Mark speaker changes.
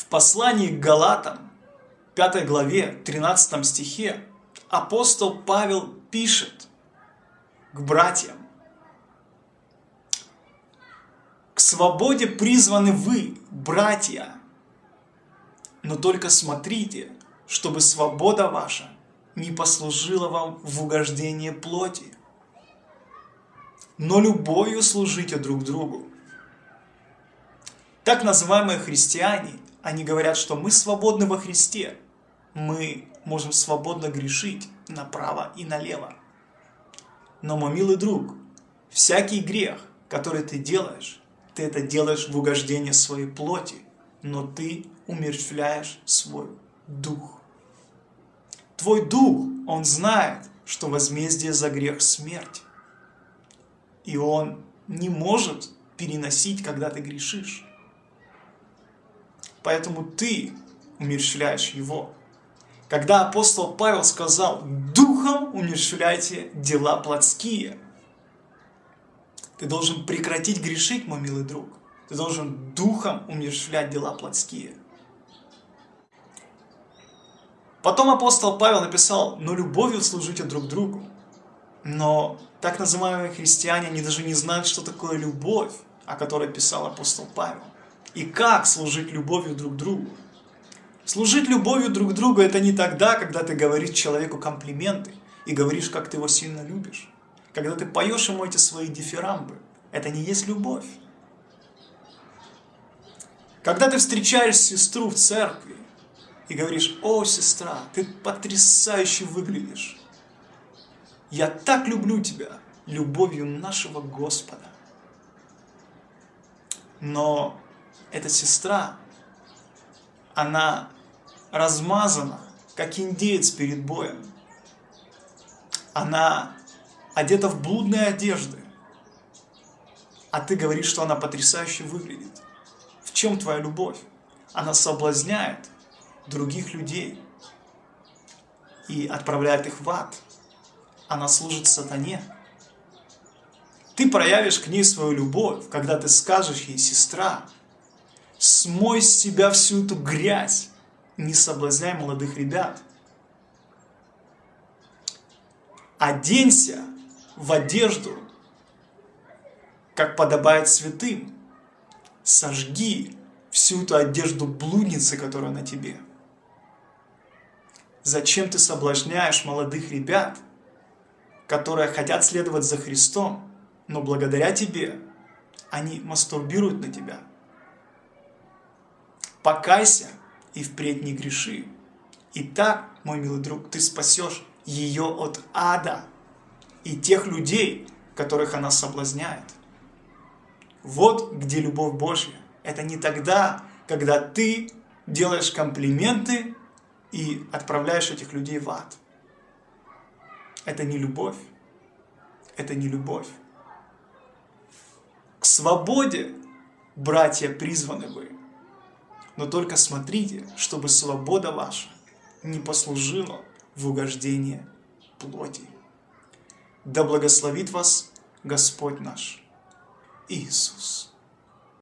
Speaker 1: В послании к Галатам, 5 главе, 13 стихе, апостол Павел пишет к братьям, «К свободе призваны вы, братья, но только смотрите, чтобы свобода ваша не послужила вам в угождение плоти, но любовью служите друг другу. Так называемые христиане, они говорят, что мы свободны во Христе, мы можем свободно грешить направо и налево. Но, мой милый друг, всякий грех, который ты делаешь, ты это делаешь в угождение своей плоти, но ты умерщвляешь свой дух. Твой дух, он знает, что возмездие за грех – смерть. И он не может переносить, когда ты грешишь. Поэтому ты умерщвляешь его. Когда апостол Павел сказал, «Духом умерщвляйте дела плотские», ты должен прекратить грешить, мой милый друг. Ты должен духом умерщвлять дела плотские. Потом апостол Павел написал, но любовью служите друг другу. Но так называемые христиане, они даже не знают, что такое любовь, о которой писал апостол Павел. И как служить любовью друг другу. Служить любовью друг другу это не тогда, когда ты говоришь человеку комплименты и говоришь, как ты его сильно любишь. Когда ты поешь ему эти свои дифирамбы. Это не есть любовь. Когда ты встречаешь сестру в церкви и говоришь, о, сестра, ты потрясающе выглядишь. Я так люблю тебя любовью нашего Господа. Но эта сестра, она размазана, как индеец перед боем. Она одета в блудные одежды. А ты говоришь, что она потрясающе выглядит. В чем твоя любовь? Она соблазняет других людей и отправляет их в ад. Она служит сатане. Ты проявишь к ней свою любовь, когда ты скажешь ей, сестра, смой с себя всю эту грязь, не соблазняй молодых ребят. Оденься в одежду, как подобает святым. Сожги всю эту одежду блудницы, которая на тебе. Зачем ты соблазняешь молодых ребят, которые хотят следовать за Христом, но благодаря тебе они мастурбируют на тебя? Покайся и впредь не греши. И так, мой милый друг, ты спасешь ее от ада и тех людей, которых она соблазняет. Вот где любовь Божья. Это не тогда, когда ты делаешь комплименты и отправляешь этих людей в ад. Это не любовь. Это не любовь. К свободе, братья, призваны вы. Но только смотрите, чтобы свобода ваша не послужила в угождение плоти. Да благословит вас Господь наш Иисус.